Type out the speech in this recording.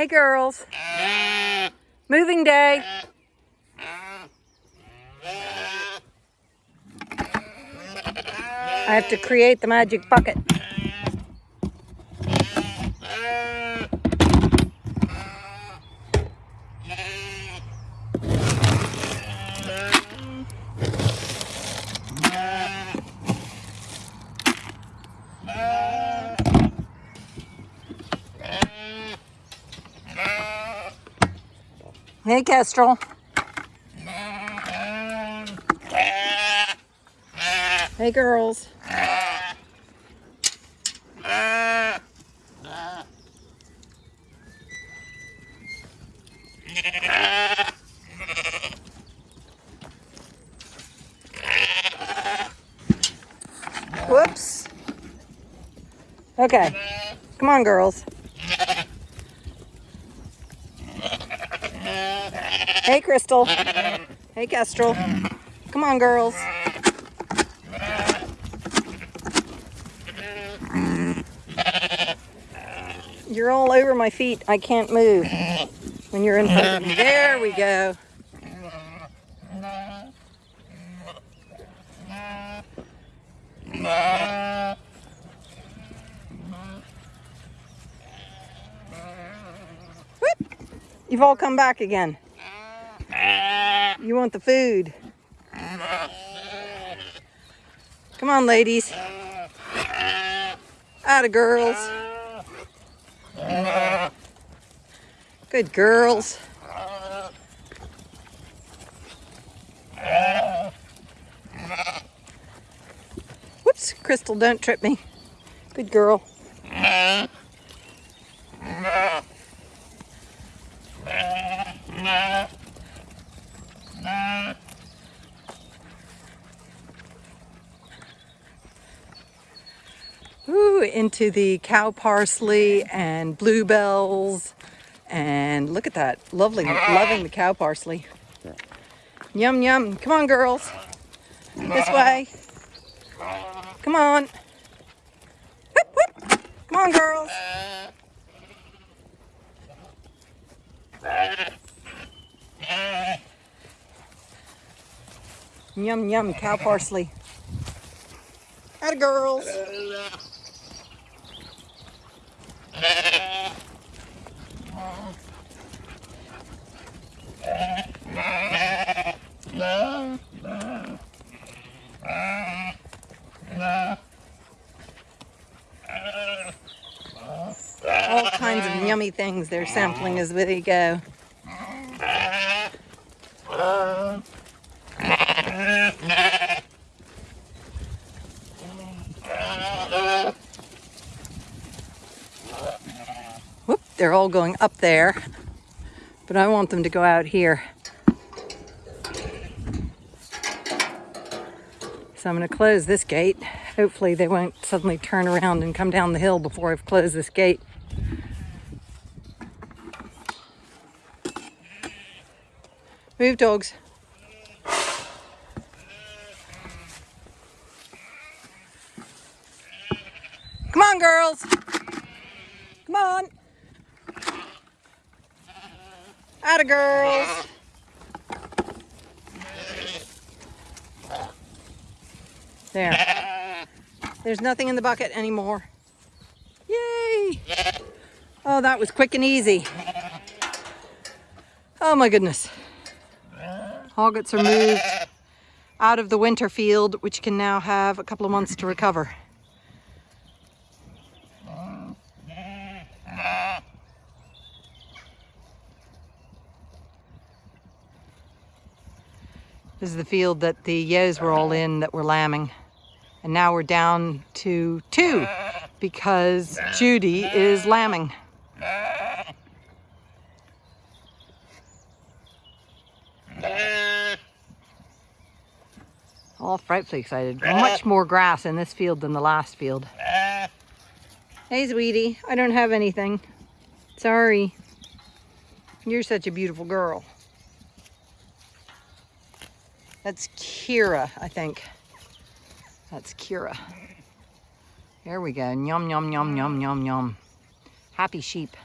Hey girls. Moving day. I have to create the magic bucket. Hey, Kestrel. Hey, girls. Whoops. Okay. Come on, girls. Hey, Crystal. Hey, Kestrel. Come on, girls. You're all over my feet. I can't move when you're in front of me. There we go. You've all come back again. You want the food. Come on, ladies. Atta girls. Good girls. Whoops, Crystal, don't trip me. Good girl. Into the cow parsley and bluebells. And look at that. Lovely, loving the cow parsley. Yum, yum. Come on, girls. This way. Come on. Whoop, whoop. Come on, girls. Yum, yum, cow parsley. Atta girls. All kinds of yummy things they're sampling as they go. Whoop, they're all going up there, but I want them to go out here. So I'm going to close this gate. Hopefully they won't suddenly turn around and come down the hill before I've closed this gate. Move, dogs. Come on, girls. Come on. Atta girls. There. There's nothing in the bucket anymore. Yay! Oh, that was quick and easy. Oh my goodness. Hoggets are moved out of the winter field, which can now have a couple of months to recover. This is the field that the ewes were all in that were lambing. And now we're down to two because Judy is lambing. All frightfully excited. Eh. Much more grass in this field than the last field. Eh. Hey, sweetie. I don't have anything. Sorry. You're such a beautiful girl. That's Kira, I think. That's Kira. There we go. Yum, yum, yum, yum, yum, yum. Happy sheep.